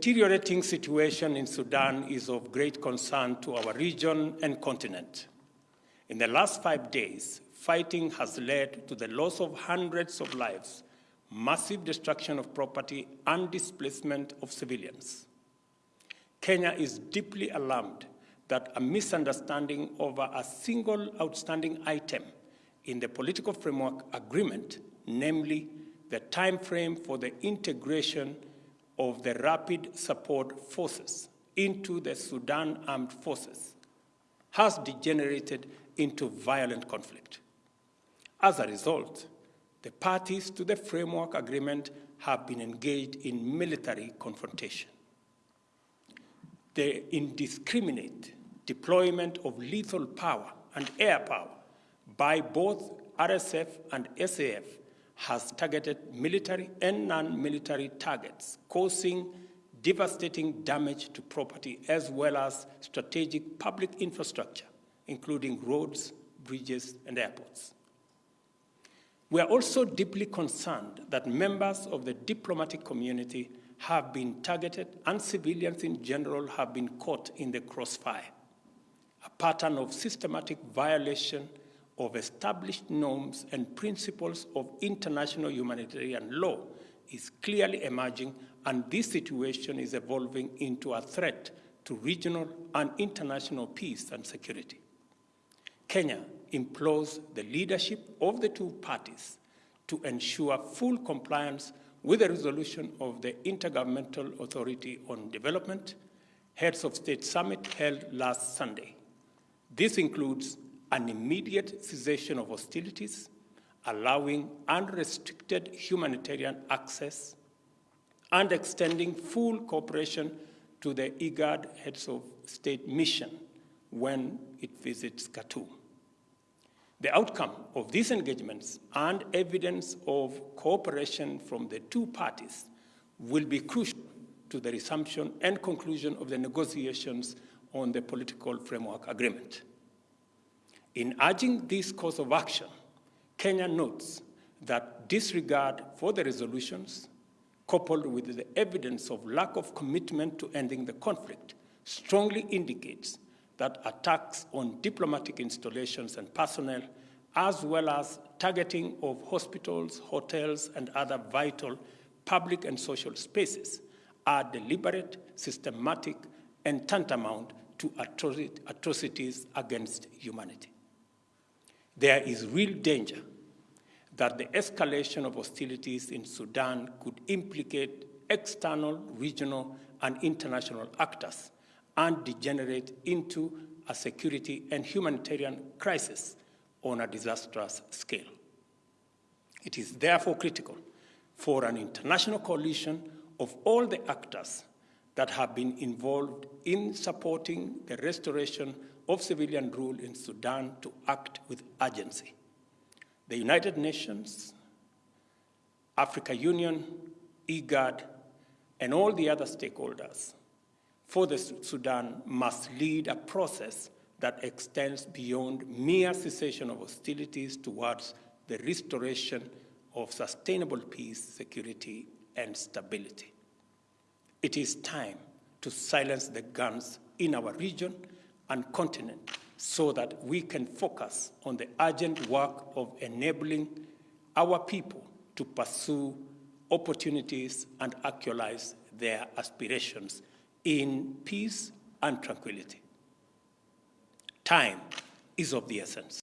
deteriorating situation in Sudan is of great concern to our region and continent. In the last five days, fighting has led to the loss of hundreds of lives, massive destruction of property, and displacement of civilians. Kenya is deeply alarmed that a misunderstanding over a single outstanding item in the political framework agreement, namely the time frame for the integration of the rapid support forces into the Sudan armed forces, has degenerated into violent conflict. As a result, the parties to the framework agreement have been engaged in military confrontation. The indiscriminate deployment of lethal power and air power by both RSF and SAF has targeted military and non-military targets, causing devastating damage to property as well as strategic public infrastructure, including roads, bridges, and airports. We are also deeply concerned that members of the diplomatic community have been targeted and civilians in general have been caught in the crossfire. A pattern of systematic violation of established norms and principles of international humanitarian law is clearly emerging, and this situation is evolving into a threat to regional and international peace and security. Kenya implores the leadership of the two parties to ensure full compliance with the resolution of the Intergovernmental Authority on Development Heads of State Summit held last Sunday. This includes an immediate cessation of hostilities, allowing unrestricted humanitarian access, and extending full cooperation to the IGAD Heads of State mission when it visits Khartoum. The outcome of these engagements and evidence of cooperation from the two parties will be crucial to the resumption and conclusion of the negotiations on the political framework agreement. In urging this course of action, Kenya notes that disregard for the resolutions, coupled with the evidence of lack of commitment to ending the conflict, strongly indicates that attacks on diplomatic installations and personnel, as well as targeting of hospitals, hotels, and other vital public and social spaces are deliberate, systematic, and tantamount to atrocities against humanity. There is real danger that the escalation of hostilities in Sudan could implicate external, regional, and international actors and degenerate into a security and humanitarian crisis on a disastrous scale. It is therefore critical for an international coalition of all the actors that have been involved in supporting the restoration of civilian rule in Sudan to act with urgency. The United Nations, Africa Union, IGAD, and all the other stakeholders for the Sudan must lead a process that extends beyond mere cessation of hostilities towards the restoration of sustainable peace, security, and stability. It is time to silence the guns in our region and continent so that we can focus on the urgent work of enabling our people to pursue opportunities and actualize their aspirations in peace and tranquility. Time is of the essence.